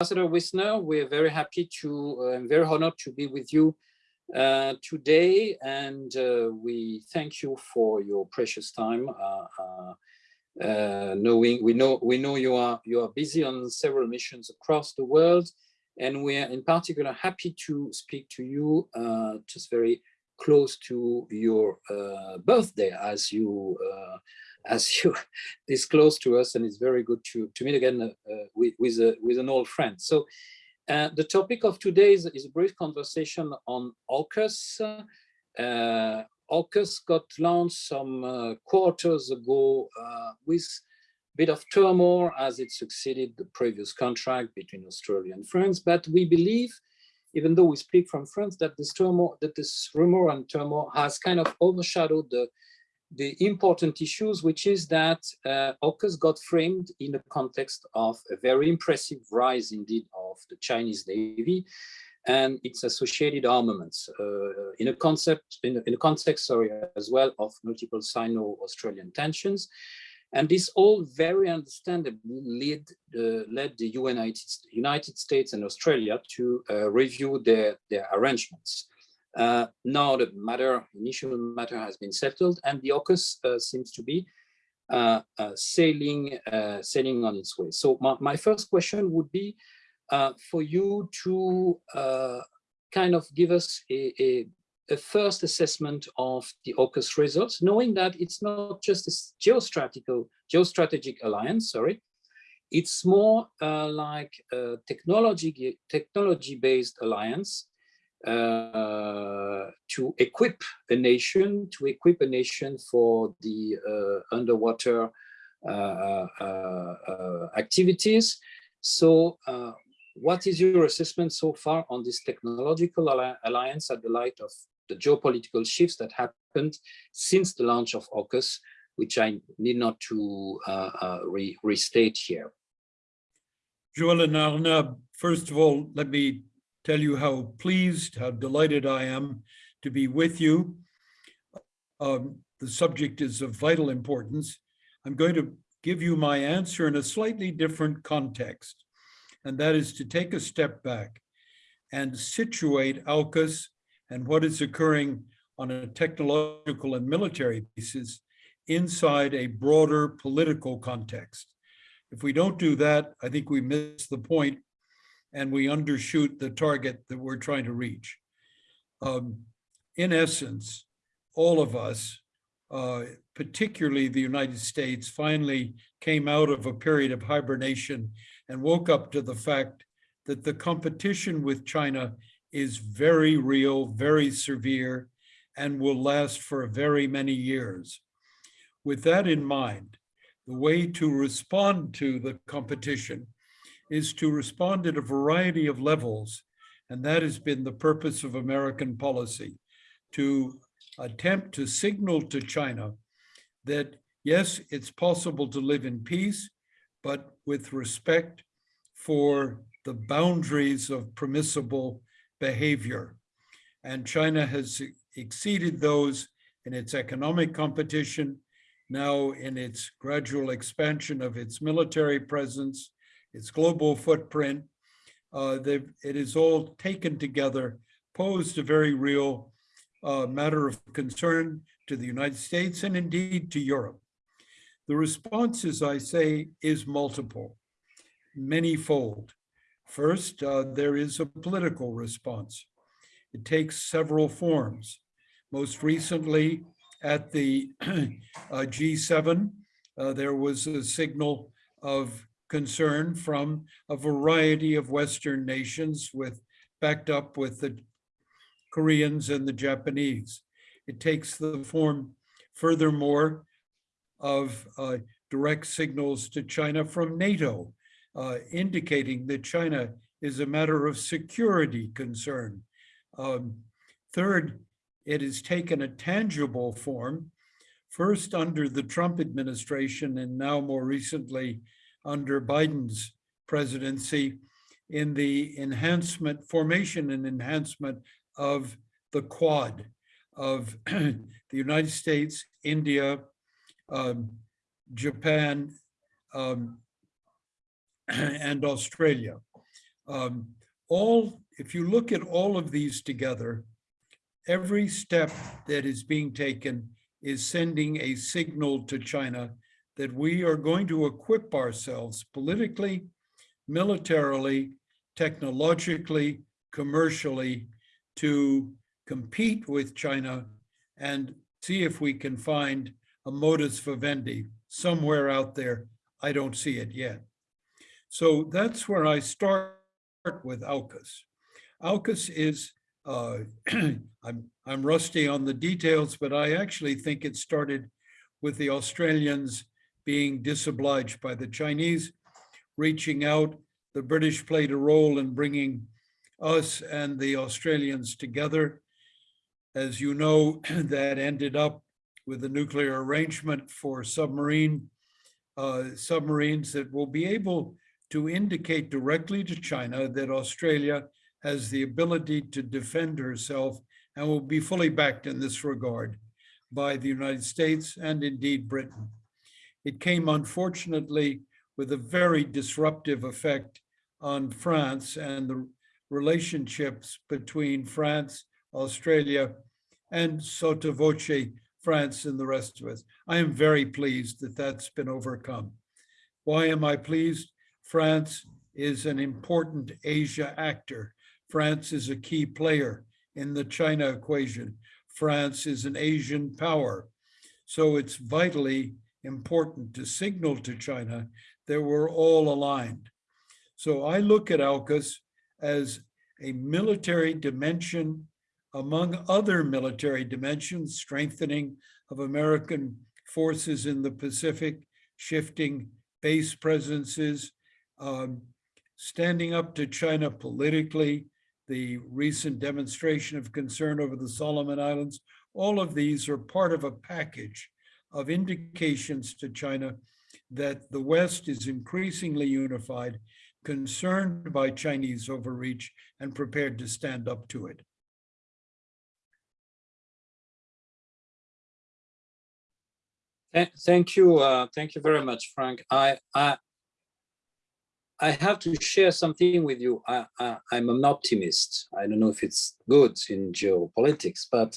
Ambassador Wisner, we're very happy to, uh, very honored to be with you uh, today, and uh, we thank you for your precious time. Uh, uh, uh, knowing we know we know you are you are busy on several missions across the world, and we are in particular happy to speak to you just very close to your birthday as you as you disclosed to us, and it's very good to, to meet again uh, with, with, a, with an old friend. So uh, the topic of today is, is, a brief conversation on AUKUS. Uh, AUKUS got launched some uh, quarters ago uh, with a bit of turmoil as it succeeded the previous contract between Australia and France, but we believe even though we speak from France, that this turmoil, that this rumor and turmoil has kind of overshadowed the the important issues, which is that uh, AUKUS got framed in the context of a very impressive rise indeed of the Chinese Navy and its associated armaments uh, in a concept, in in a, context, sorry, as well of multiple Sino-Australian tensions. And this all very understandably led, uh, led the United, United States and Australia to uh, review their, their arrangements. Uh, now the matter, initial matter has been settled and the AUKUS uh, seems to be uh, uh sailing, uh, sailing on its way. So my, my first question would be uh, for you to kind of give us a, a, a, first assessment of the AUKUS results, knowing that it's not just a geostrategic, geostrategic alliance, sorry, it's more like a technology technology-based alliance uh, to equip a nation, to equip a nation for the uh, underwater uh, uh, activities. So what is your assessment so far on this technological alliance at the light of the geopolitical shifts that happened since the launch of AUKUS, which I need not to uh, uh, re restate here. Joel and Arnab, first of all, let me tell you how pleased, how delighted I am to be with you. Um, the subject is of vital importance. I'm going to give you my answer in a slightly different context, and that is to take a step back and situate AUKUS and what is occurring on a technological and military basis inside a broader political context. If we don't do that, I think we miss the point and we undershoot the target that we're trying to reach. Um, in essence, all of us, uh, particularly the United States, finally came out of a period of hibernation and woke up to the fact that the competition with China is very real, very severe, and will last for very many years. With that in mind, the way to respond to the competition is to respond at a variety of levels. And that has been the purpose of American policy, to attempt to signal to China that, yes, it's possible to live in peace, but with respect for the boundaries of permissible behavior. And China has exceeded those in its economic competition, now in its gradual expansion of its military presence, its global footprint. Uh, it is all taken together, posed a very real uh, matter of concern to the United States and indeed to Europe. The response, as I say, is multiple, many-fold. First, uh, there is a political response. It takes several forms. Most recently, at the uh, G7, uh, there was a signal of concern from a variety of Western nations with backed up with the Koreans and the Japanese. It takes the form, furthermore, of uh, direct signals to China from NATO, uh, indicating that China is a matter of security concern. Um, third, it has taken a tangible form, first under the Trump administration and now more recently under Biden's presidency in the enhancement, formation and enhancement of the Quad of the United States, India, um, Japan, um, and Australia. Um, all, if you look at all of these together, every step that is being taken is sending a signal to China that we are going to equip ourselves politically, militarily, technologically, commercially to compete with China and see if we can find a modus vivendi somewhere out there. I don't see it yet. So that's where I start with AUKUS. AUKUS is, uh, I'm, I'm rusty on the details, but I actually think it started with the Australians being disobliged by the Chinese, reaching out. The British played a role in bringing us and the Australians together. As you know, that ended up with a nuclear arrangement for submarine uh, submarines that will be able to indicate directly to China that Australia has the ability to defend herself and will be fully backed in this regard by the United States and indeed Britain. It came unfortunately with a very disruptive effect on France and the relationships between France, Australia, and sotto voce France and the rest of us. I am very pleased that that's been overcome. Why am I pleased? France is an important Asia actor. France is a key player in the China equation. France is an Asian power. So it's vitally important to signal to China that we're all aligned. So I look at AUKUS as a military dimension among other military dimensions, strengthening of American forces in the Pacific, shifting base presences, um, standing up to China politically, the recent demonstration of concern over the Solomon Islands, all of these are part of a package of indications to China that the West is increasingly unified, concerned by Chinese overreach, and prepared to stand up to it. Thank you, uh, thank you very much, Frank. I, I, I have to share something with you. I, am an optimist. I don't know if it's good in geopolitics, but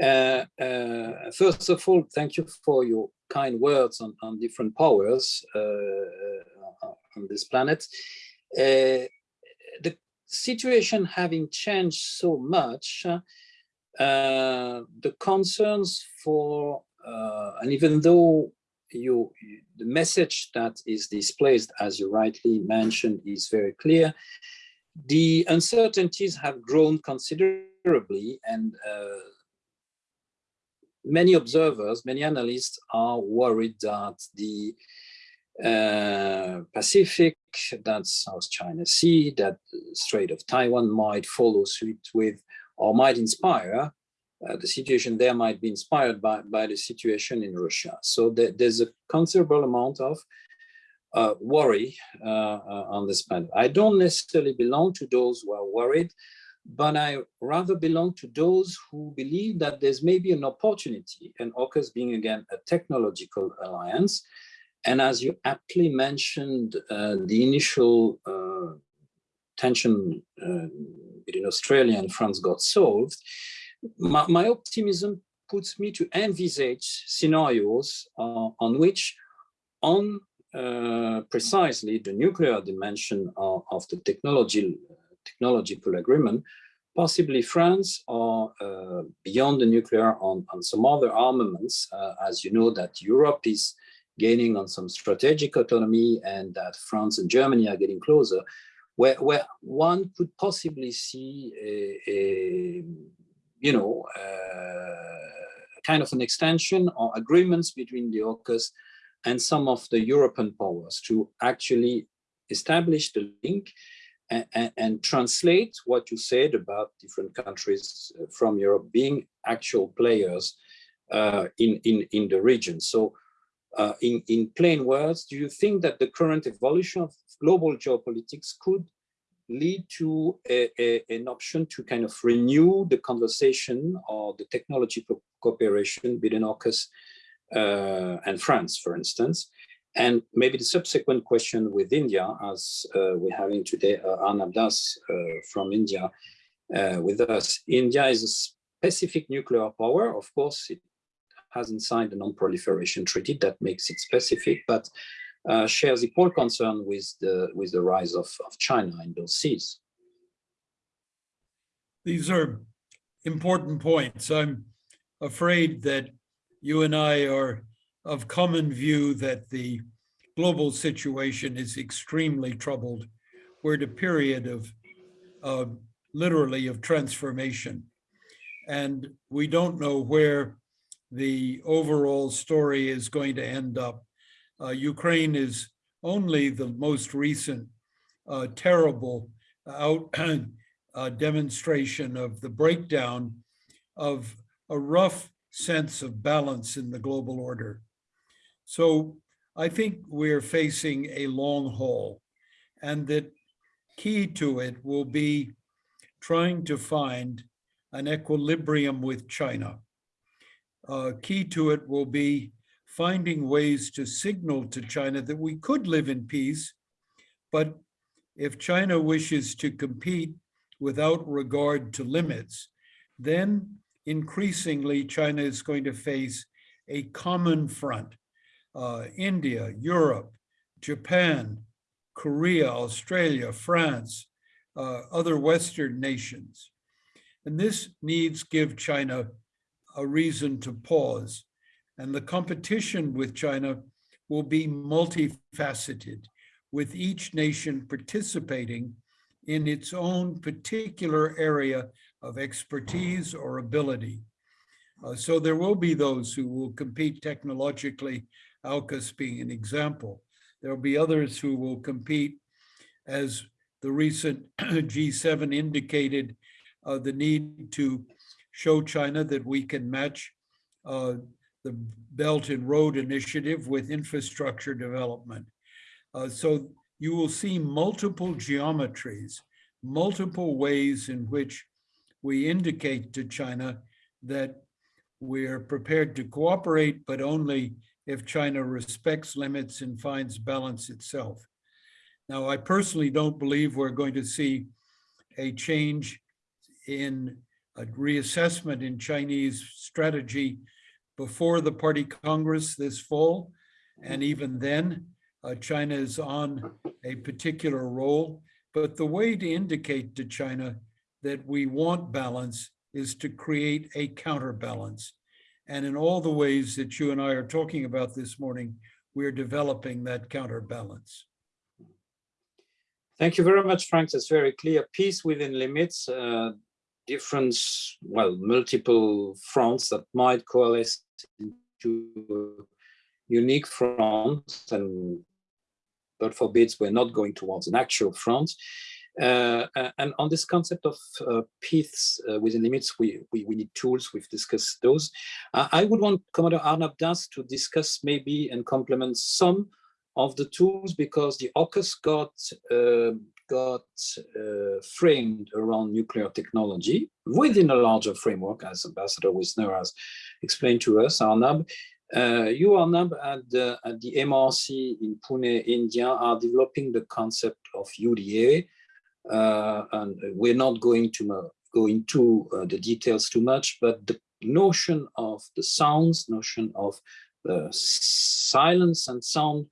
uh, uh, first of all, thank you for your kind words on, on different powers uh, uh on this planet. Uh, the situation having changed so much, uh, the concerns for, and even though you, the message that is displaced, as you rightly mentioned, is very clear. The uncertainties have grown considerably and uh, many observers, many analysts are worried that the uh, Pacific, that South China Sea, that Strait of Taiwan might follow suit with or might inspire uh, the situation there might be inspired by, by the situation in Russia. So there's a considerable amount of uh, worry uh, uh, on this planet. I don't necessarily belong to those who are worried, but I rather belong to those who believe that there's maybe an opportunity, and AUKUS being again a technological alliance. And as you aptly mentioned, uh, the initial tension between Australia and France got solved my, my optimism puts me to envisage scenarios uh, on which on uh, precisely the nuclear dimension of, of the technology, technological agreement, possibly France or uh, beyond the nuclear on, on some other armaments, uh, as you know that Europe is gaining on some strategic autonomy and that France and Germany are getting closer, where, where one could possibly see a, a you know, uh, kind of an extension or agreements between the AUKUS and some of the European powers to actually establish the link and, and, and, translate what you said about different countries uh, from Europe being actual players uh, in, in, in the region. So uh, in, in plain words, do you think that the current evolution of global geopolitics could lead to a, a, an option to kind of renew the conversation or the technology cooperation between AUKUS uh, and France, for instance. And maybe the subsequent question with India, as uh, we're having today uh, Arnab Das uh, from India uh, with us. India is a specific nuclear power. Of course, it hasn't signed the non-proliferation treaty that makes it specific, but uh, shares equal concern with the with the rise of, of China in those seas. These are important points. I'm afraid that you and I are of common view that the global situation is extremely troubled. We're at a period of uh, literally of transformation. And we don't know where the overall story is going to end up. Uh, Ukraine is only the most recent uh, terrible out uh, demonstration of the breakdown of a rough sense of balance in the global order. So I think we're facing a long haul and that key to it will be trying to find an equilibrium with China. Uh, key to it will be finding ways to signal to China that we could live in peace, but if China wishes to compete without regard to limits, then increasingly China is going to face a common front. Uh, India, Europe, Japan, Korea, Australia, France, uh, other Western nations. And this needs give China a reason to pause. And the competition with China will be multifaceted, with each nation participating in its own particular area of expertise or ability. Uh, so there will be those who will compete technologically, AUKUS being an example. There will be others who will compete as the recent G7 indicated uh, the need to show China that we can match uh, the Belt and Road Initiative with infrastructure development. Uh, so you will see multiple geometries, multiple ways in which we indicate to China that we're prepared to cooperate, but only if China respects limits and finds balance itself. Now, I personally don't believe we're going to see a change in a reassessment in Chinese strategy before the party Congress this fall. And even then, uh, China is on a particular role. But the way to indicate to China that we want balance is to create a counterbalance. And in all the ways that you and I are talking about this morning, we're developing that counterbalance. Thank you very much, Frank. That's very clear. Peace within limits, uh, different, well, multiple fronts that might coalesce into unique fronts and God forbids we're not going towards an actual front. Uh, and on this concept of uh, uh, within limits, we, we, we, need tools, we've discussed those. I would want Commodore Arnab Das to discuss maybe and complement some of the tools because the AUKUS got, uh, got uh, framed around nuclear technology within a larger framework, as Ambassador Wisner has explained to us, Arnab. Uh, you, Arnab, at the, at the MRC in Pune, India, are developing the concept of UDA, uh, and we're not going to go into uh, the details too much, but the notion of the sounds, notion of the silence and sound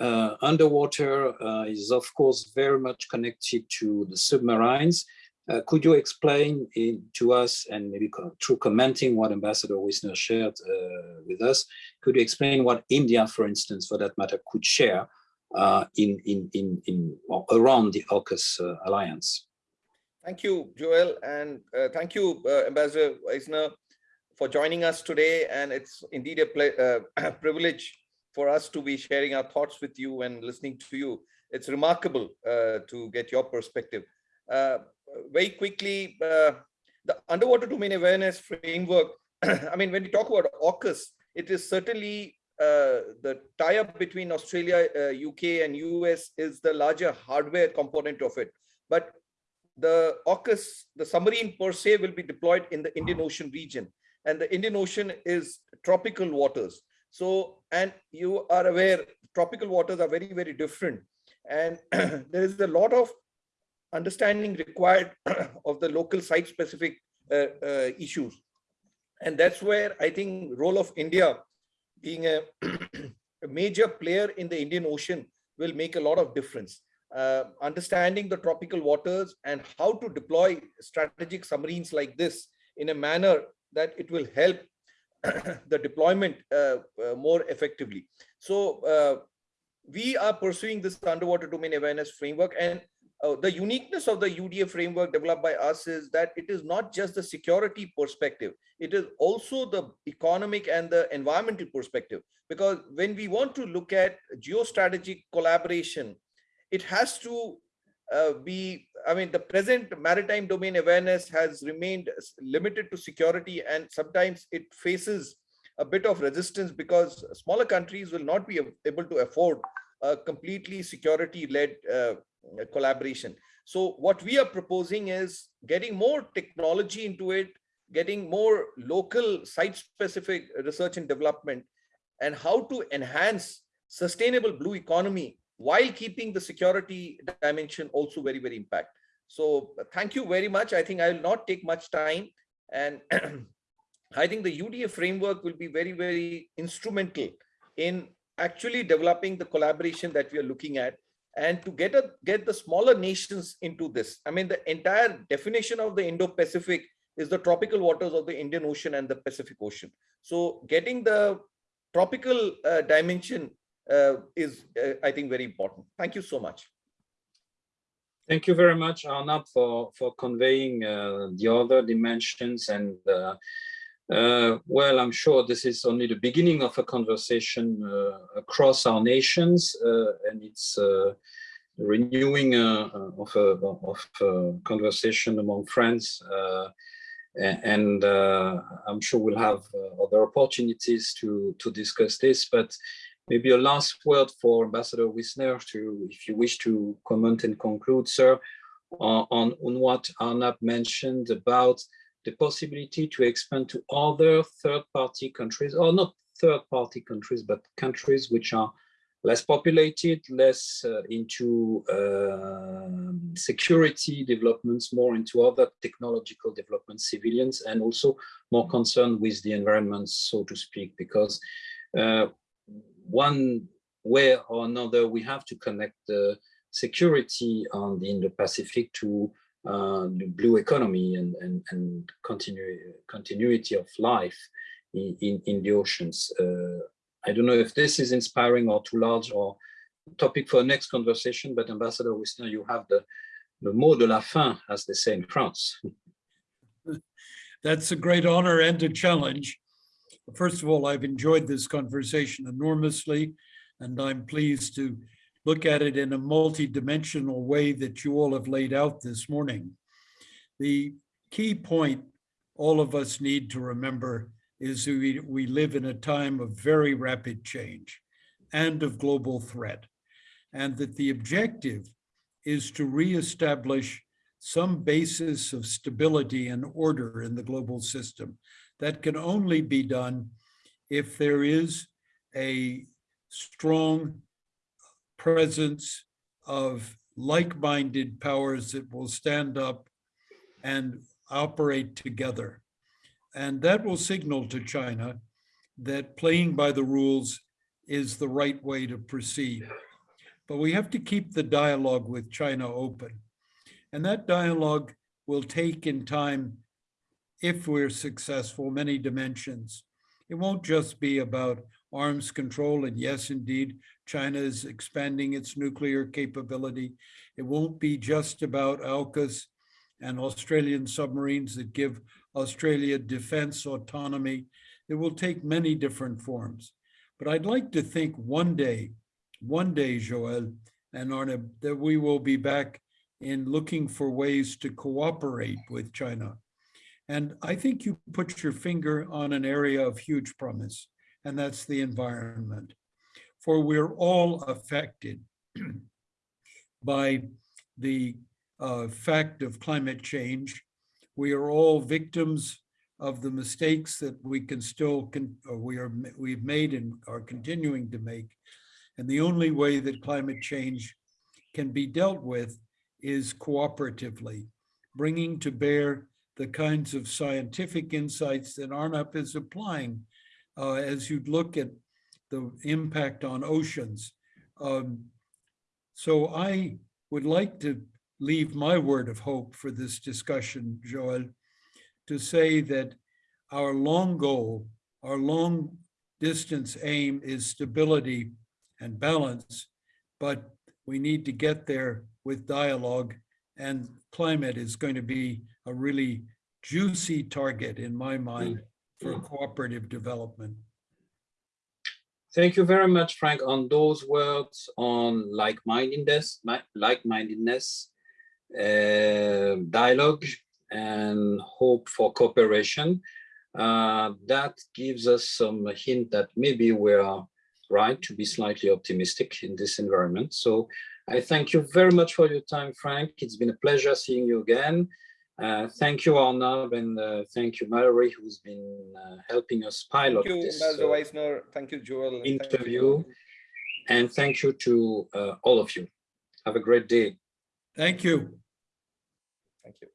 uh, underwater uh, is of course very much connected to the submarines. Uh, could you explain in, to us and maybe through commenting what Ambassador Wisner shared uh, with us, could you explain what India, for instance, for that matter, could share uh, in, in, in, in around the AUKUS uh, alliance. Thank you, Joel, and thank you, Ambassador Wisner, for joining us today. And it's indeed a uh, privilege for us to be sharing our thoughts with you and listening to you. It's remarkable uh, to get your perspective. very quickly, the underwater domain awareness framework, I mean, when we talk about AUKUS, it is certainly uh, the tie-up between Australia, uh, UK and US is the larger hardware component of it. But the AUKUS, the submarine per se will be deployed in the Indian Ocean region. And the Indian Ocean is tropical waters. So, and you are aware, tropical waters are very, very different. And there is a lot of understanding required of the local site specific uh, uh, issues. And that's where I think role of India being a, a major player in the Indian Ocean will make a lot of difference. Uh, understanding the tropical waters and how to deploy strategic submarines like this in a manner that it will help the deployment uh, uh, more effectively. So uh, we are pursuing this underwater domain awareness framework and uh, the uniqueness of the UDA framework developed by us is that it is not just the security perspective, it is also the economic and the environmental perspective. Because when we want to look at geostrategic collaboration, it has to uh, be, I mean, the present maritime domain awareness has remained limited to security and sometimes it faces a bit of resistance because smaller countries will not be able to afford a completely security-led uh, collaboration. So what we are proposing is getting more technology into it, getting more local site-specific research and development, and how to enhance sustainable blue economy while keeping the security dimension also very, very impact. So thank you very much. I think I will not take much time. And I think the UDA framework will be very, very instrumental in actually developing the collaboration that we are looking at and to get a get the smaller nations into this. I mean, the entire definition of the Indo-Pacific is the tropical waters of the Indian Ocean and the Pacific Ocean. So getting the tropical uh, dimension is, uh, I think, very important. Thank you so much. Thank you very much, Arnab, for, for conveying uh, the other dimensions. And uh, uh, well, I'm sure this is only the beginning of a conversation uh, across our nations, and it's renewing of a of a conversation among friends. and I'm sure we'll have other opportunities to, to discuss this, but Maybe a last word for Ambassador Wisner to, if you wish to comment and conclude, sir, on, on what Arnab mentioned about the possibility to expand to other third-party countries, or not third-party countries, but countries which are less populated, less uh, into uh, security developments, more into other technological developments, civilians, and also more concerned with the environment, so to speak, because uh, one way or another, we have to connect the security on the Indo-Pacific to uh, the blue economy and, and, and continu continuity of life in, in, in the oceans. Uh, I don't know if this is inspiring or too large or topic for next conversation, but Ambassador Wisner, you have the, the mot de la fin, as they say in France. That's a great honor and a challenge. First of all, I've enjoyed this conversation enormously, and I'm pleased to look at it in a multi-dimensional way that you all have laid out this morning. The key point all of us need to remember is we, we live in a time of very rapid change and of global threat, and that the objective is to reestablish some basis of stability and order in the global system that can only be done if there is a strong presence of like-minded powers that will stand up and operate together. And that will signal to China that playing by the rules is the right way to proceed. But we have to keep the dialogue with China open. And that dialogue will take in time if we're successful, many dimensions. It won't just be about arms control, and yes, indeed, China is expanding its nuclear capability. It won't be just about AUKUS and Australian submarines that give Australia defense autonomy. It will take many different forms. But I'd like to think one day, one day, Joel and Arnab, that we will be back in looking for ways to cooperate with China and I think you put your finger on an area of huge promise, and that's the environment. For we're all affected by the uh, fact of climate change. We are all victims of the mistakes that we can still, can, or we are, we've made and are continuing to make. And the only way that climate change can be dealt with is cooperatively, bringing to bear the kinds of scientific insights that Arnab is applying uh, as you look at the impact on oceans. Um, so I would like to leave my word of hope for this discussion, Joel, to say that our long goal, our long distance aim is stability and balance, but we need to get there with dialogue and climate is going to be a really juicy target in my mind for cooperative development. Thank you very much, Frank, on those words on like-mindedness, like-mindedness, uh, dialogue, and hope for cooperation. Uh, that gives us some hint that maybe we are right to be slightly optimistic in this environment. So I thank you very much for your time, Frank. It's been a pleasure seeing you again. Uh, thank you, Arnab, and uh, thank you, Mallory, who's been uh, helping us pilot Thank you, this Ambassador uh, Wisner. Thank you, Joel. and thank you. interview. And thank you to uh, all of you. Have a great day. Thank you. Thank you.